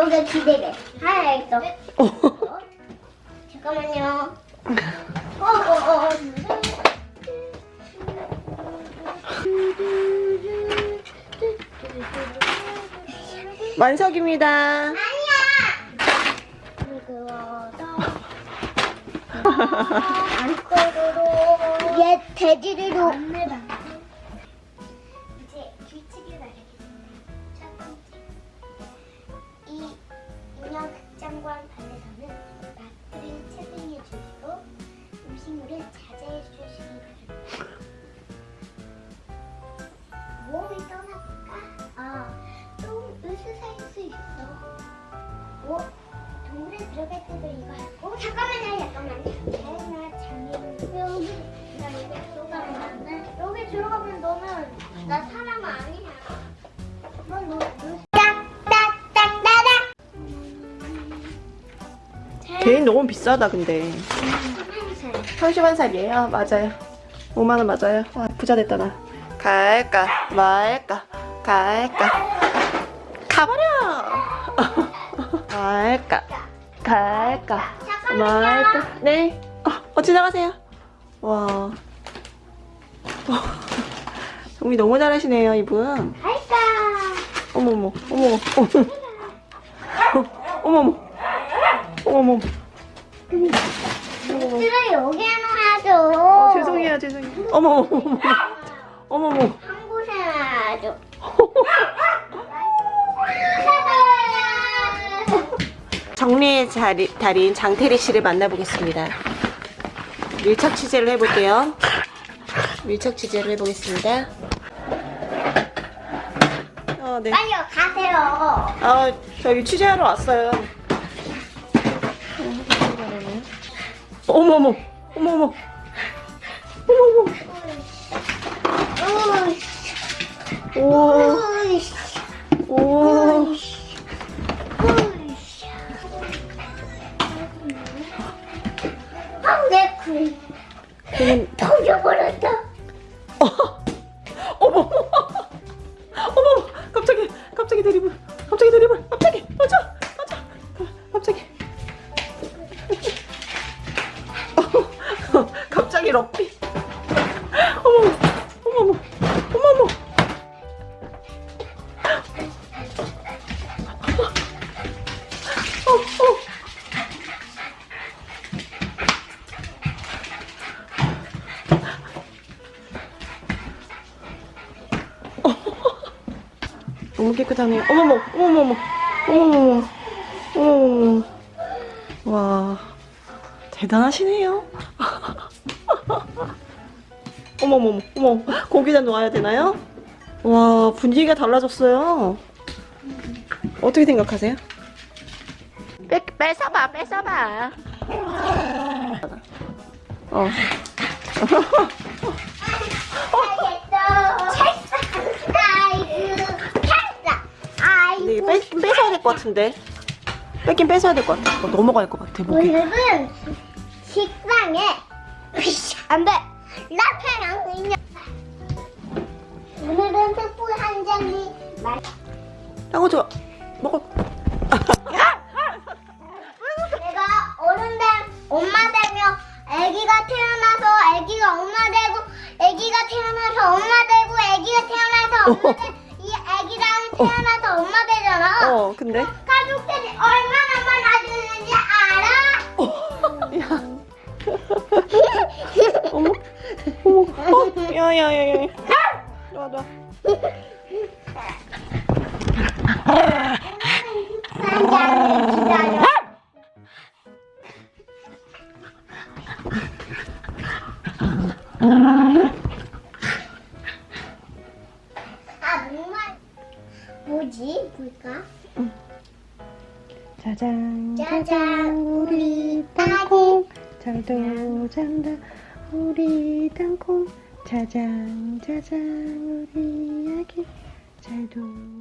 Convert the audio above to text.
너가 기대돼. 알겠어. 어? 잠깐만요. 어, 어, 어. 완석입니다. 아니야. 안 꺼도록 얘 돼지리로 뭐? 동물에 들어갈 때도 이거 하고 잠깐만요 잠깐만요 다이나 장애인 여기 나 여기 들어가면 여기 들어가면 너는 나 사람 아니야 넌너 개인 너무 비싸다 근데. 31살이에요. 맞아요. 5만원 맞아요. 와, 부자 됐다 나. 갈까 말까 갈까 가버려. 갈까? 갈까? 말까? 네. 어, 어 지나가세요. 와. 정리 너무 잘하시네요 이분. 갈까? 어머머 어머머 어머머. 어머머. 어머머. 들어 여기에 놔야죠 어, 죄송해요 죄송해요. 어머머 어머머. 어머머. 한 곳에 놔야죠 정리의 자리, 달인 장태리 씨를 만나보겠습니다. 밀착 취재를 해볼게요. 밀착 취재를 해보겠습니다. 어, 네. 빨리 가세요 아, 저기 취재하러 왔어요. 어머머, 어머머, 어머머. 우와, 으 어머, 어머, 갑자기, 갑자기 드리블, 갑자기 드리블, 갑자기, 맞아, 맞아, 갑자기. 갑자기 럭비. 너무 깨끗하네요. 어머머, 어머머머, 어머머머, 어머머머. 와, 대단하시네요. 어머머머, 어머, 고기다 놓아야 되나요? 와, 분위기가 달라졌어요. 어떻게 생각하세요? 뺏, 뺏어봐, 뺏어봐. 어. 될 것 같은데. 뺏긴 뺏어야 될 것 같아. 어, 넘어갈 것 같아, 목이. 오늘은 식당에 안돼 라페랑 인형 오늘은 촛불 한 장이 말 땅어 좋아. 먹어. 내가 어른 된 엄마 되며 아기가 태어나서 아기가 엄마 되고 아기가 태어나서 엄마 되고 아기가 태어나서 엄마 되, 이 아기랑 태어나서 어, 근데? 가족들이 얼마나 많아지는지 알아? 야. 어머, 어머, 어, 야, 야, 야, 야. 놔, 놔. 기다려 아 정말 뭐지 볼까? 짜잔, 짜잔, 우리 땅콩. 잘도 잔다, 우리 땅콩. 짜잔, 짜잔, 우리 아기. 잘도.